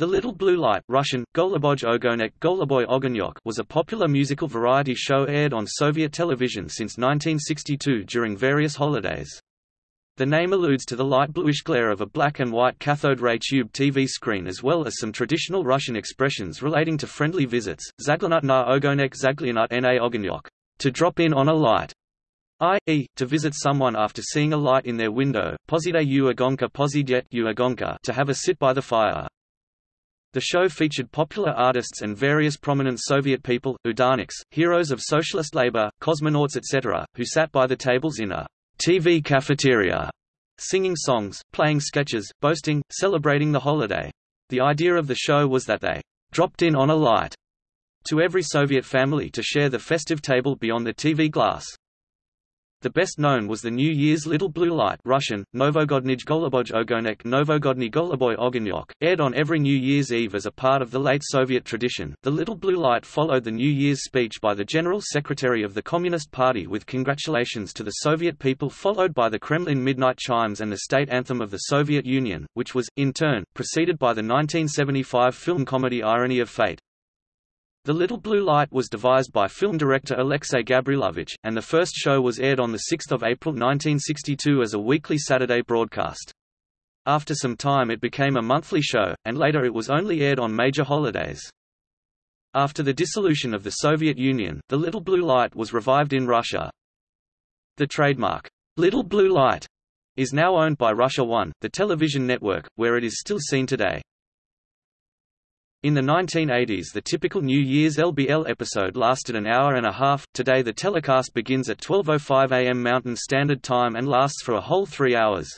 The Little Blue Light Russian, Goluboj Ogonek Goluboy Ogonyok was a popular musical variety show aired on Soviet television since 1962 during various holidays. The name alludes to the light bluish glare of a black and white cathode ray tube TV screen as well as some traditional Russian expressions relating to friendly visits, Zaglanut na Ogonek Zaglianut na Ogonyok, to drop in on a light, i.e., to visit someone after seeing a light in their window, Pozide u agonka pozidyet u agonka to have a sit by the fire. The show featured popular artists and various prominent Soviet people, udarniks, heroes of socialist labor, cosmonauts etc., who sat by the tables in a TV cafeteria, singing songs, playing sketches, boasting, celebrating the holiday. The idea of the show was that they dropped in on a light to every Soviet family to share the festive table beyond the TV glass. The best known was the New Year's Little Blue Light Russian, Novogodnij Goluboj Ogonek Novogodny Goluboy Ogonyok, aired on every New Year's Eve as a part of the late Soviet tradition. The Little Blue Light followed the New Year's speech by the General Secretary of the Communist Party with congratulations to the Soviet people followed by the Kremlin midnight chimes and the state anthem of the Soviet Union, which was, in turn, preceded by the 1975 film comedy Irony of Fate. The Little Blue Light was devised by film director Alexei Gabrilovich, and the first show was aired on 6 April 1962 as a weekly Saturday broadcast. After some time it became a monthly show, and later it was only aired on major holidays. After the dissolution of the Soviet Union, the Little Blue Light was revived in Russia. The trademark, Little Blue Light, is now owned by Russia One, the television network, where it is still seen today. In the 1980s the typical New Year's LBL episode lasted an hour and a half, today the telecast begins at 12.05 am Mountain Standard Time and lasts for a whole three hours.